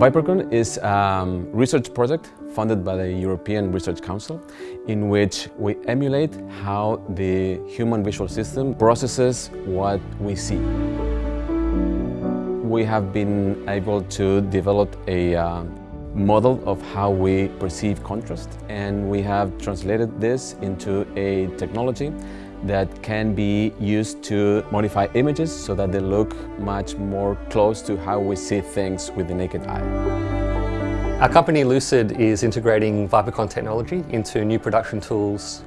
Vipercon is a research project funded by the European Research Council in which we emulate how the human visual system processes what we see. We have been able to develop a uh, model of how we perceive contrast and we have translated this into a technology that can be used to modify images so that they look much more close to how we see things with the naked eye. Our company Lucid is integrating Vipercon technology into new production tools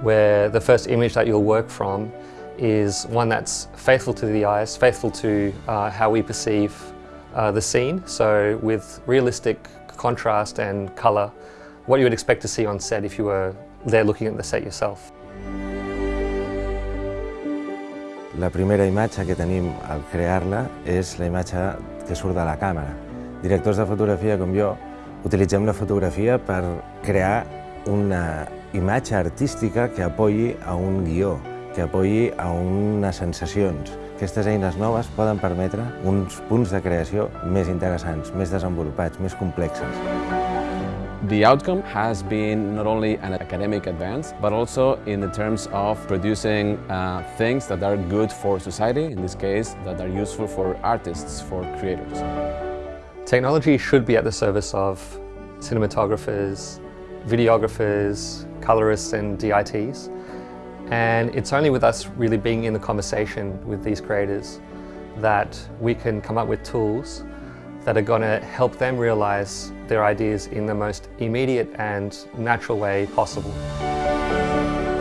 where the first image that you'll work from is one that's faithful to the eyes, faithful to uh, how we perceive uh, the scene. So with realistic contrast and colour, what you would expect to see on set if you were there looking at the set yourself. La primera imatge que tenim al crear-la és la imatge que surt de la càmera. Directors de fotografia com jo utilitzem la fotografia per crear una imatge artística que apoyi a un guió, que apoyi a unes sensacions. Aquestes eines noves poden permetre uns punts de creació més interessants, més desenvolupats, més complexes. The outcome has been not only an academic advance, but also in the terms of producing uh, things that are good for society, in this case, that are useful for artists, for creators. Technology should be at the service of cinematographers, videographers, colorists and DITs. And it's only with us really being in the conversation with these creators that we can come up with tools that are going to help them realise their ideas in the most immediate and natural way possible.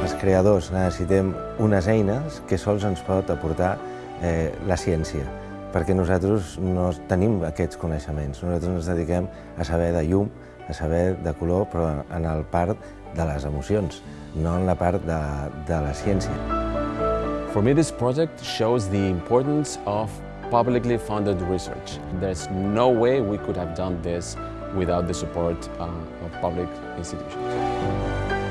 Els creadors necessitem unes eines que sols ens pot aportar eh, la ciència, perquè nosaltres no tenim aquests coneixements. Nosaltres ens dediquem a saber de llum, a saber de color, però en el part de les emocions, no en la part de, de la ciència. For me, this project shows the importance of publicly funded research. There's no way we could have done this without the support uh, of public institutions.